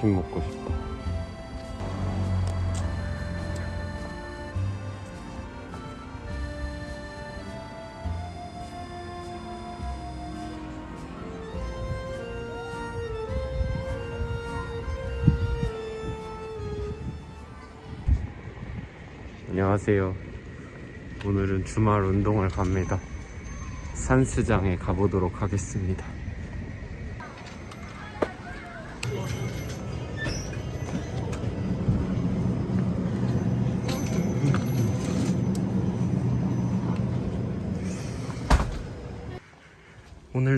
머핀 먹고 싶다. 안녕하세요. 오늘은 주말 운동을 갑니다. 산스장에 가보도록 하겠습니다.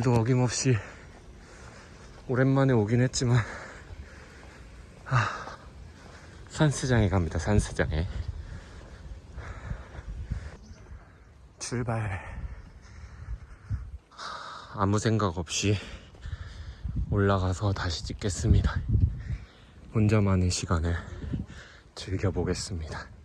오늘도 어김없이 오랜만에 오긴 했지만 아, 산스장에 갑니다. 산스장에 출발 아무 생각 없이 올라가서 다시 찍겠습니다. 혼자만의 시간을 즐겨보겠습니다.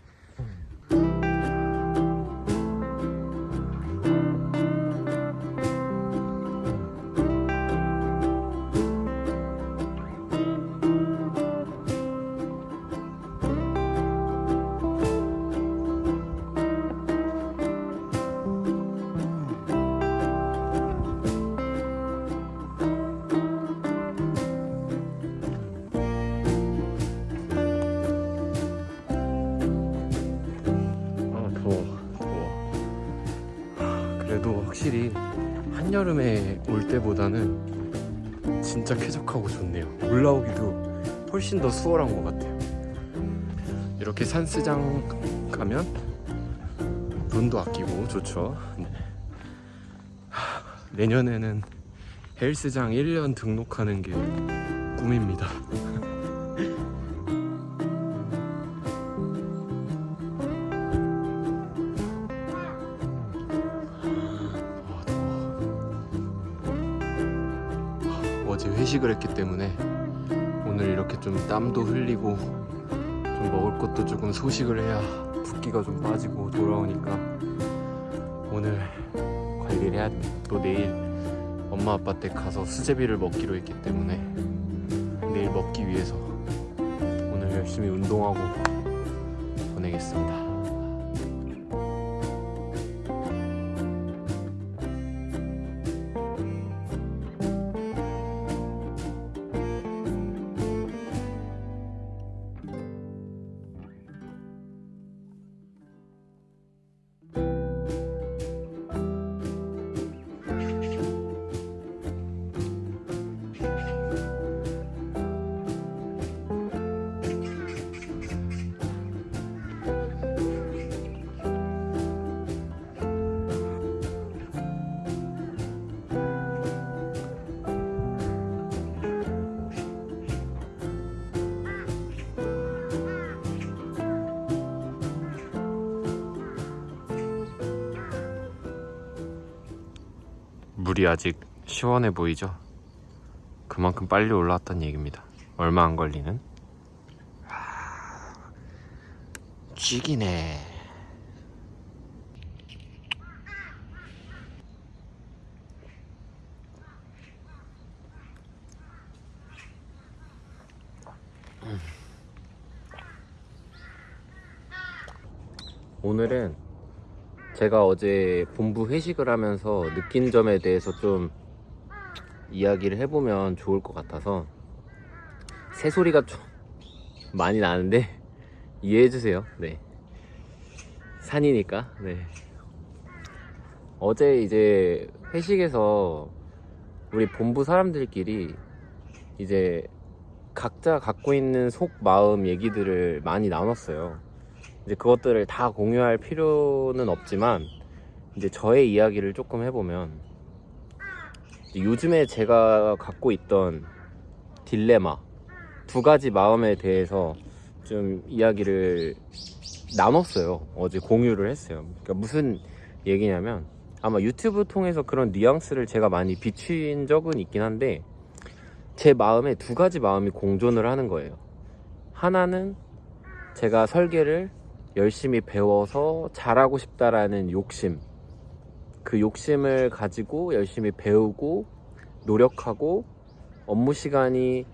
확실히 한여름에 올 때보다는 진짜 쾌적하고 좋네요. 올라오기도 훨씬 더 수월한 것 같아요. 이렇게 산스장 가면 돈도 아끼고 좋죠. 네. 하, 내년에는 헬스장 1년 등록하는 게 꿈입니다 어제 회식을 했기 때문에 오늘 이렇게 좀 땀도 흘리고 좀 먹을 것도 조금 소식을 해야 붓기가 좀 빠지고 돌아오니까 오늘 관리를 해야 돼. 또 내일 엄마 아빠 댁 가서 수제비를 먹기로 했기 때문에 내일 먹기 위해서 오늘 열심히 운동하고 보내겠습니다. 물이 아직 시원해 보이죠? 그만큼 빨리 올라왔던 얘기입니다. 얼마 안 걸리는? 아. 음. 오늘은 제가 어제 본부 회식을 하면서 느낀 점에 대해서 좀 이야기를 해보면 좋을 것 같아서 새소리가 좀 많이 나는데 이해해주세요. 네. 산이니까. 네. 어제 이제 회식에서 우리 본부 사람들끼리 이제 각자 갖고 있는 속 마음 얘기들을 많이 나눴어요. 이제 그것들을 다 공유할 필요는 없지만 이제 저의 이야기를 조금 해보면 요즘에 제가 갖고 있던 딜레마 두 가지 마음에 대해서 좀 이야기를 나눴어요. 어제 공유를 했어요. 그러니까 무슨 얘기냐면 아마 유튜브 통해서 그런 뉘앙스를 제가 많이 비춘 적은 있긴 한데 제 마음에 두 가지 마음이 공존을 하는 거예요. 하나는 제가 설계를 열심히 배워서 잘하고 싶다라는 욕심. 그 욕심을 가지고 열심히 배우고 노력하고 업무 시간이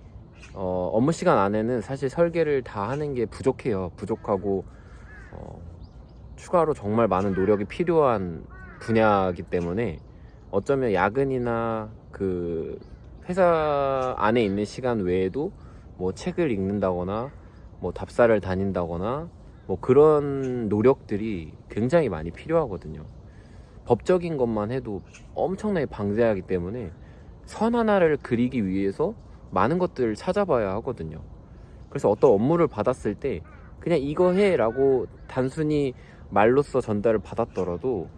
어, 업무 시간 안에는 사실 설계를 다 하는 게 부족해요. 부족하고 어, 추가로 정말 많은 노력이 필요한 분야이기 때문에 어쩌면 야근이나 그 회사 안에 있는 시간 외에도 뭐 책을 읽는다거나 뭐 답사를 다닌다거나 뭐 그런 노력들이 굉장히 많이 필요하거든요. 법적인 것만 해도 엄청나게 방대하기 때문에 선 하나를 그리기 위해서 많은 것들을 찾아봐야 하거든요. 그래서 어떤 업무를 받았을 때 그냥 이거 해 라고 단순히 말로써 전달을 받았더라도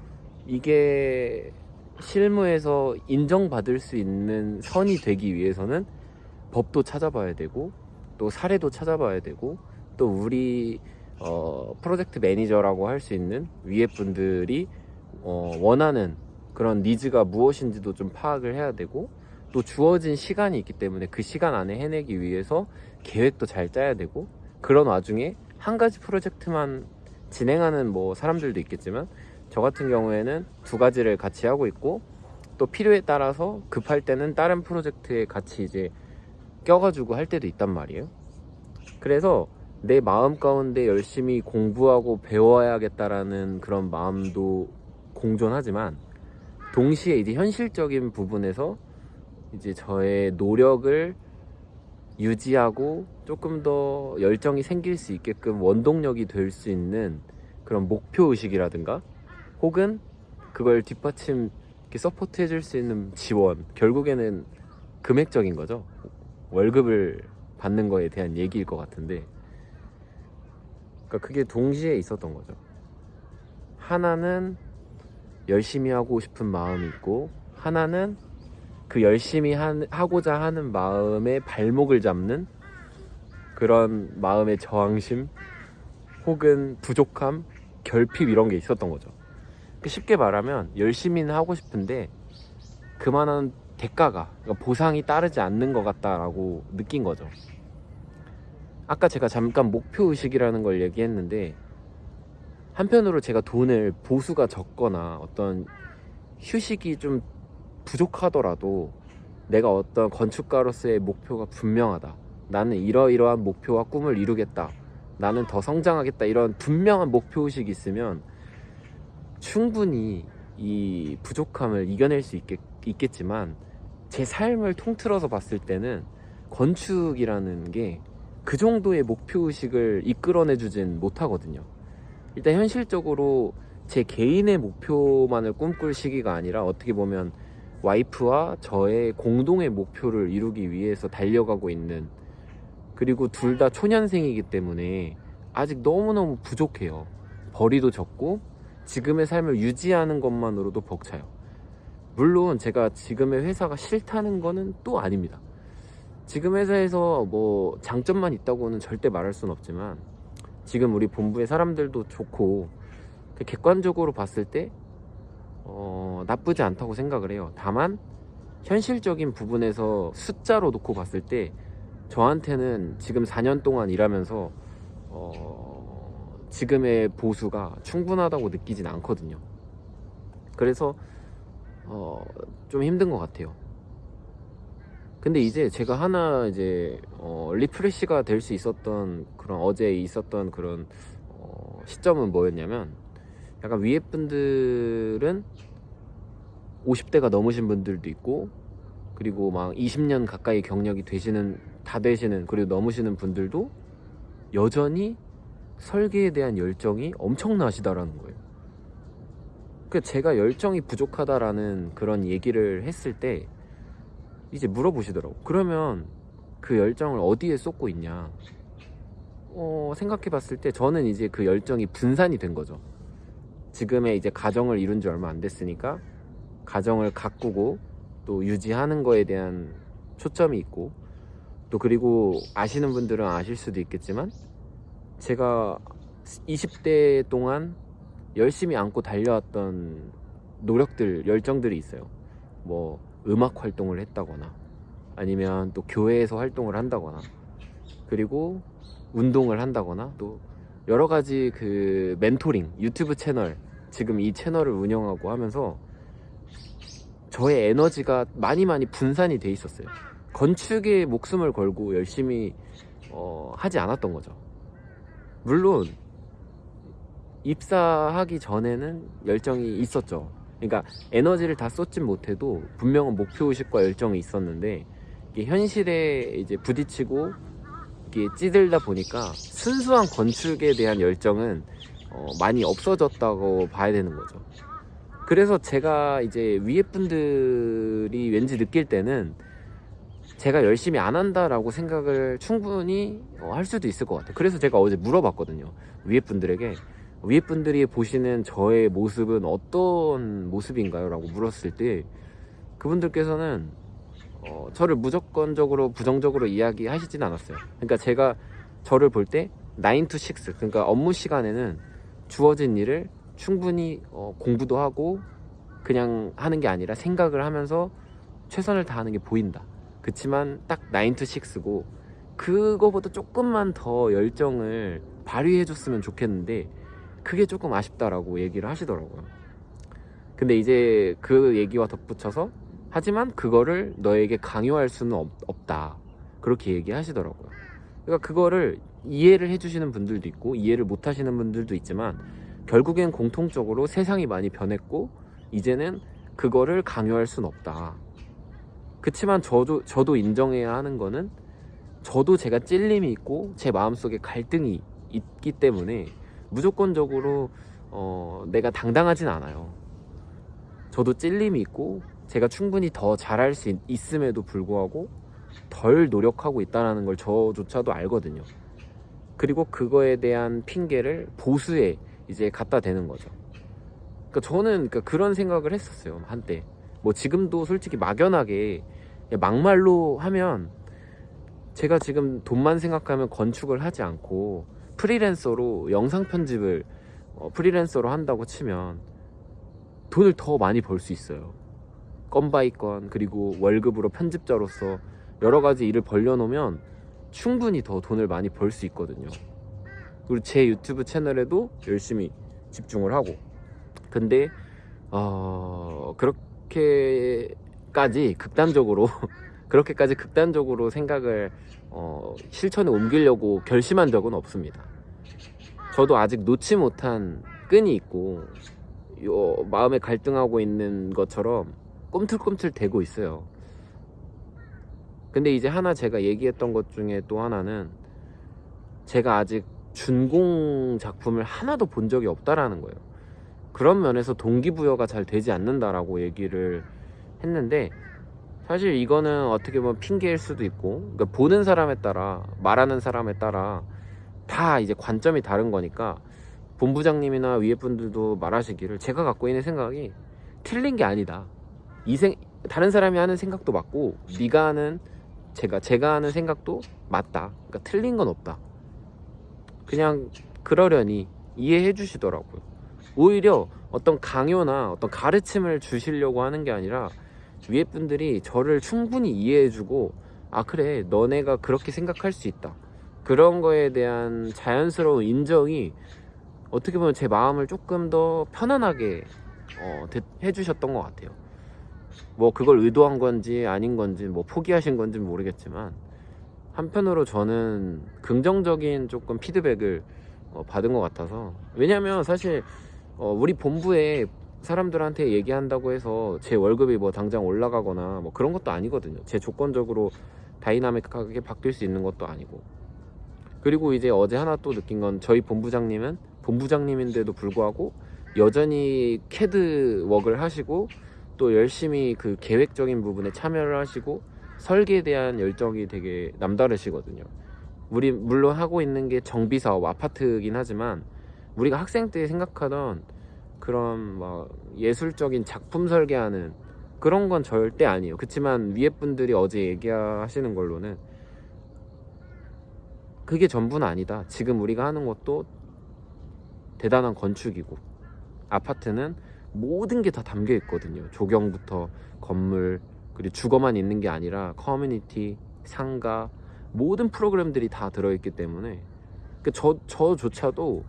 이게 실무에서 인정받을 수 있는 선이 되기 위해서는 법도 찾아봐야 되고 또 사례도 찾아봐야 되고 또 우리 어, 프로젝트 매니저라고 할 수 있는 위에 분들이 어, 원하는 그런 니즈가 무엇인지도 좀 파악을 해야 되고 또 주어진 시간이 있기 때문에 그 시간 안에 해내기 위해서 계획도 잘 짜야 되고 그런 와중에 한 가지 프로젝트만 진행하는 뭐 사람들도 있겠지만 저 같은 경우에는 두 가지를 같이 하고 있고 또 필요에 따라서 급할 때는 다른 프로젝트에 같이 이제 껴가지고 할 때도 있단 말이에요. 그래서 내 마음 가운데 열심히 공부하고 배워야겠다라는 그런 마음도 공존하지만 동시에 이제 현실적인 부분에서 이제 저의 노력을 유지하고 조금 더 열정이 생길 수 있게끔 원동력이 될 수 있는 그런 목표 의식이라든가 혹은 그걸 뒷받침 이렇게 support 해줄 수 있는 지원 결국에는 금액적인 거죠. 월급을 받는 거에 대한 얘기일 것 같은데 그러니까 그게 동시에 있었던 거죠. 하나는 열심히 하고 싶은 마음이 있고 하나는 그 열심히 한, 하고자 하는 마음의 발목을 잡는 그런 마음의 저항심 혹은 부족함 결핍 이런 게 있었던 거죠. 그 쉽게 말하면 열심히는 하고 싶은데 그만한 대가가 그러니까 보상이 따르지 않는 것 같다라고 느낀 거죠 아까 제가 잠깐 목표 의식이라는 걸 얘기했는데 한편으로 제가 돈을 보수가 적거나 어떤 휴식이 좀 부족하더라도 내가 어떤 건축가로서의 목표가 분명하다. 나는 이러이러한 목표와 꿈을 이루겠다. 나는 더 성장하겠다. 이런 분명한 목표의식이 있으면 충분히 이 부족함을 이겨낼 수 있겠, 있겠지만 제 삶을 통틀어서 봤을 때는 건축이라는 게 그 정도의 목표의식을 이끌어내 주진 못하거든요. 일단 현실적으로 제 개인의 목표만을 꿈꿀 시기가 아니라 어떻게 보면 와이프와 저의 공동의 목표를 이루기 위해서 달려가고 있는 그리고 둘 다 초년생이기 때문에 아직 너무너무 부족해요. 벌이도 적고 지금의 삶을 유지하는 것만으로도 벅차요. 물론 제가 지금의 회사가 싫다는 거는 또 아닙니다. 지금 회사에서 뭐 장점만 있다고는 절대 말할 수는 없지만 지금 우리 본부의 사람들도 좋고 객관적으로 봤을 때 어, 나쁘지 않다고 생각을 해요. 다만 현실적인 부분에서 숫자로 놓고 봤을 때 저한테는 지금 4년 동안 일하면서 어, 지금의 보수가 충분하다고 느끼진 않거든요. 그래서 어, 좀 힘든 것 같아요. 근데 이제 제가 하나 이제 어, 리프레시가 될 수 있었던 그런 어제 있었던 그런 어, 시점은 뭐였냐면 약간 위에 분들은 50대가 넘으신 분들도 있고 그리고 막 20년 가까이 경력이 되시는 다 되시는 그리고 넘으시는 분들도 여전히 설계에 대한 열정이 엄청나시다라는 거예요. 그 제가 열정이 부족하다라는 그런 얘기를 했을 때 이제 물어보시더라고. 그러면 그 열정을 어디에 쏟고 있냐? 어, 생각해 봤을 때 저는 이제 그 열정이 분산이 된 거죠. 지금의 이제 가정을 이룬 지 얼마 안 됐으니까 가정을 가꾸고 또 유지하는 거에 대한 초점이 있고 또 그리고 아시는 분들은 아실 수도 있겠지만 제가 20대 동안 열심히 안고 달려왔던 노력들, 열정들이 있어요. 뭐 음악 활동을 했다거나 아니면 또 교회에서 활동을 한다거나 그리고 운동을 한다거나 또 여러 가지 그 멘토링 유튜브 채널 지금 이 채널을 운영하고 하면서 저의 에너지가 많이 많이 분산이 돼 있었어요 건축에 목숨을 걸고 열심히 어, 하지 않았던 거죠. 물론 입사하기 전에는 열정이 있었죠. 그러니까 에너지를 다 쏟진 못해도 분명한 목표 의식과 열정이 있었는데 현실에 이제 부딪히고 이게 찌들다 보니까 순수한 건축에 대한 열정은 어, 많이 없어졌다고 봐야 되는 거죠. 그래서 제가 이제 위에 분들이 왠지 느낄 때는 제가 열심히 안 한다라고 생각을 충분히 어, 할 수도 있을 것 같아요. 그래서 제가 어제 물어봤거든요. 위에 분들에게 위에 분들이 보시는 저의 모습은 어떤 모습인가요? 라고 물었을 때 그분들께서는 어, 저를 무조건적으로 부정적으로 이야기하시진 않았어요. 그러니까 제가 저를 볼 때 9 to 6 그러니까 업무 시간에는 주어진 일을 충분히 어, 공부도 하고 그냥 하는 게 아니라 생각을 하면서 최선을 다하는 게 보인다. 그치만 딱 9 to 6고 그거보다 조금만 더 열정을 발휘해 줬으면 좋겠는데 그게 조금 아쉽다라고 얘기를 하시더라고요. 근데 이제 그 얘기와 덧붙여서 하지만 그거를 너에게 강요할 수는 없, 없다. 그렇게 얘기하시더라고요. 그러니까 그거를 이해를 해주시는 분들도 있고 이해를 못 하시는 분들도 있지만 결국엔 공통적으로 세상이 많이 변했고 이제는 그거를 강요할 수는 없다. 그치만 저도, 저도 인정해야 하는 거는 저도 제가 찔림이 있고 제 마음속에 갈등이 있기 때문에 무조건적으로 어, 내가 당당하진 않아요. 저도 찔림이 있고 제가 충분히 더 잘할 수 있, 있음에도 불구하고 덜 노력하고 있다는 걸 저조차도 알거든요. 그리고 그거에 대한 핑계를 보수에 이제 갖다 대는 거죠. 그러니까 저는 그러니까 그런 생각을 했었어요 한때. 뭐 지금도 솔직히 막연하게 막말로 하면 제가 지금 돈만 생각하면 건축을 하지 않고 프리랜서로 영상 편집을 어, 프리랜서로 한다고 치면 돈을 더 많이 벌 수 있어요. 건 by 건 그리고 월급으로 편집자로서 여러 가지 일을 벌려놓으면 충분히 더 돈을 많이 벌 수 있거든요. 그리고 제 유튜브 채널에도 열심히 집중을 하고 근데 어 그렇게까지 극단적으로 그렇게까지 극단적으로 생각을 어, 실천에 옮기려고 결심한 적은 없습니다. 저도 아직 놓지 못한 끈이 있고 요 마음에 갈등하고 있는 것처럼 꿈틀꿈틀 대고 있어요. 근데 이제 하나 제가 얘기했던 것 중에 또 하나는 제가 아직 준공 작품을 하나도 본 적이 없다라는 거예요. 그런 면에서 동기부여가 잘 되지 않는다라고 얘기를 했는데 사실 이거는 어떻게 보면 핑계일 수도 있고 그러니까 보는 사람에 따라 말하는 사람에 따라 다 이제 관점이 다른 거니까 본부장님이나 위에 분들도 말하시기를 제가 갖고 있는 생각이 틀린 게 아니다. 이 생, 다른 사람이 하는 생각도 맞고 네가 하는 제가 제가 하는 생각도 맞다. 그러니까 틀린 건 없다. 그냥 그러려니 이해해 주시더라고요. 오히려 어떤 강요나 어떤 가르침을 주시려고 하는 게 아니라 위에 분들이 저를 충분히 이해해주고 아 그래 너네가 그렇게 생각할 수 있다. 그런 거에 대한 자연스러운 인정이 어떻게 보면 제 마음을 조금 더 편안하게 어, 해주셨던 것 같아요. 뭐 그걸 의도한 건지 아닌 건지 뭐 포기하신 건지 모르겠지만 한편으로 저는 긍정적인 조금 피드백을 어, 받은 것 같아서. 왜냐면 사실 어, 우리 본부에 사람들한테 얘기한다고 해서 제 월급이 뭐 당장 올라가거나 뭐 그런 것도 아니거든요. 제 조건적으로 다이나믹하게 바뀔 수 있는 것도 아니고. 그리고 이제 어제 하나 또 느낀 건 저희 본부장님은 본부장님인데도 불구하고 여전히 CAD work을 하시고 또 열심히 그 계획적인 부분에 참여를 하시고 설계에 대한 열정이 되게 남다르시거든요. 우리 물론 하고 있는 게 정비 사업 아파트긴 하지만 우리가 학생 때 생각하던 그런 막 예술적인 작품 설계하는 그런 건 절대 아니에요. 그렇지만 위에 분들이 어제 얘기하시는 걸로는 그게 전부는 아니다. 지금 우리가 하는 것도 대단한 건축이고 아파트는 모든 게 다 담겨 있거든요. 조경부터 건물 그리고 주거만 있는 게 아니라 커뮤니티, 상가 모든 프로그램들이 다 들어있기 때문에 그 저 저조차도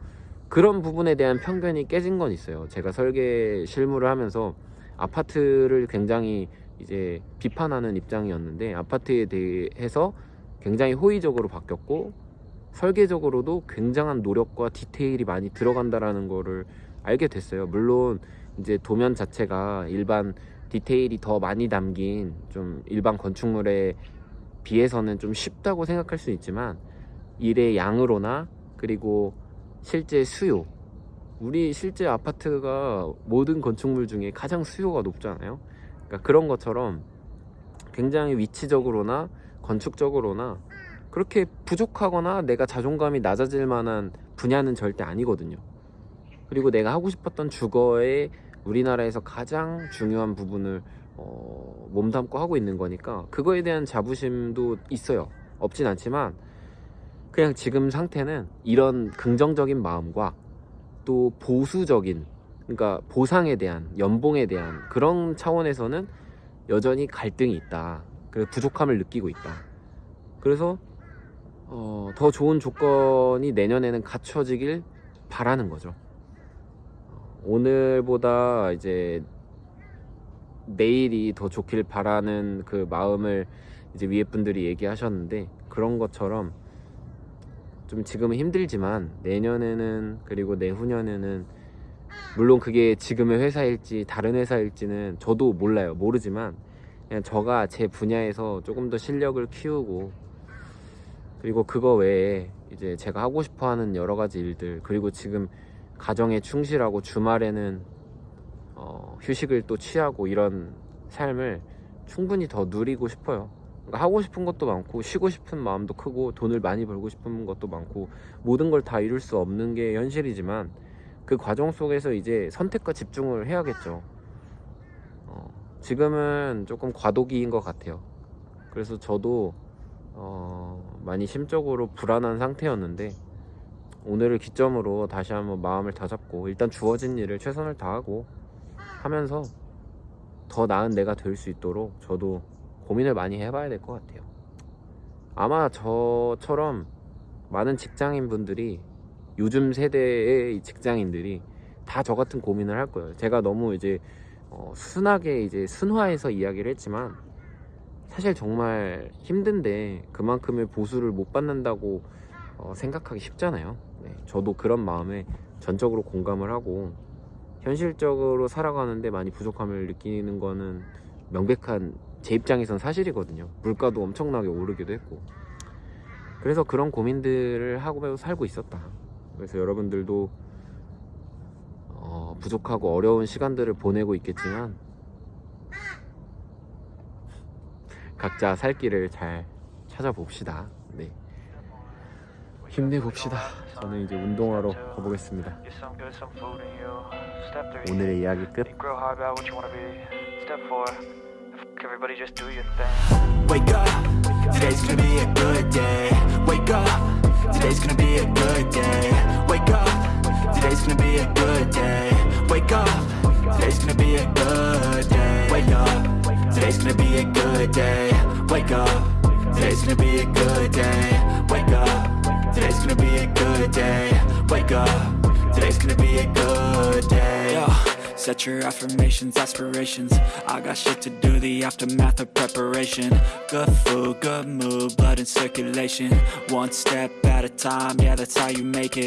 그런 부분에 대한 편견이 깨진 건 있어요. 제가 설계 실무를 하면서 아파트를 굉장히 이제 비판하는 입장이었는데 아파트에 대해서 굉장히 호의적으로 바뀌었고 설계적으로도 굉장한 노력과 디테일이 많이 들어간다라는 거를 알게 됐어요. 물론 이제 도면 자체가 일반 디테일이 더 많이 담긴 좀 일반 건축물에 비해서는 좀 쉽다고 생각할 수 있지만 일의 양으로나 그리고 실제 수요 우리 실제 아파트가 모든 건축물 중에 가장 수요가 높잖아요. 그러니까 그런 것처럼 굉장히 위치적으로나 건축적으로나 그렇게 부족하거나 내가 자존감이 낮아질 만한 분야는 절대 아니거든요. 그리고 내가 하고 싶었던 주거의 우리나라에서 가장 중요한 부분을 어, 몸담고 하고 있는 거니까 그거에 대한 자부심도 있어요. 없진 않지만 그냥 지금 상태는 이런 긍정적인 마음과 또 보수적인 그러니까 보상에 대한 연봉에 대한 그런 차원에서는 여전히 갈등이 있다. 그리고 부족함을 느끼고 있다. 그래서 어, 더 좋은 조건이 내년에는 갖춰지길 바라는 거죠. 오늘보다 이제 내일이 더 좋길 바라는 그 마음을 이제 위에 분들이 얘기하셨는데 그런 것처럼 좀 지금은 힘들지만 내년에는 그리고 내후년에는 물론 그게 지금의 회사일지 다른 회사일지는 저도 몰라요 모르지만 그냥 저가 제 분야에서 조금 더 실력을 키우고 그리고 그거 외에 이제 제가 하고 싶어 하는 여러 가지 일들 그리고 지금 가정에 충실하고 주말에는 어, 휴식을 또 취하고 이런 삶을 충분히 더 누리고 싶어요. 하고 싶은 것도 많고 쉬고 싶은 마음도 크고 돈을 많이 벌고 싶은 것도 많고 모든 걸 다 이룰 수 없는 게 현실이지만 그 과정 속에서 이제 선택과 집중을 해야겠죠. 어, 지금은 조금 과도기인 것 같아요. 그래서 저도 어, 많이 심적으로 불안한 상태였는데 오늘을 기점으로 다시 한번 마음을 다잡고 일단 주어진 일을 최선을 다하고 하면서 더 나은 내가 될 수 있도록 저도 고민을 많이 해봐야 될 것 같아요. 아마 저처럼 많은 직장인 분들이 요즘 세대의 직장인들이 다 저 같은 고민을 할 거예요. 제가 너무 이제 어, 순하게 이제 순화해서 이야기를 했지만 사실 정말 힘든데 그만큼의 보수를 못 받는다고 어, 생각하기 쉽잖아요. 네, 저도 그런 마음에 전적으로 공감을 하고 현실적으로 살아가는데 많이 부족함을 느끼는 거는 명백한 제 입장에선 사실이거든요. 물가도 엄청나게 오르기도 했고. 그래서 그런 고민들을 하고 살고 있었다. 그래서 여러분들도 어, 부족하고 어려운 시간들을 보내고 있겠지만 각자 살 길을 잘 찾아봅시다. 네. 힘내봅시다. 저는 이제 운동하러 가보겠습니다. 오늘의 이야기 끝. Everybody just do your thing. Wake up, today's gonna be a good day. Wake up, today's gonna be a good day. Wake up, today's gonna be a good day. Wake up, today's gonna be a good day. Wake up, today's gonna be a good day. Wake up, today's gonna be a good day. Wake up, today's gonna be a good day. Wake up, today's gonna be a good day. Set your affirmations, aspirations. I got shit to do, the aftermath of preparation. Good food, good mood, blood in circulation. One step at a time, yeah, that's how you make it.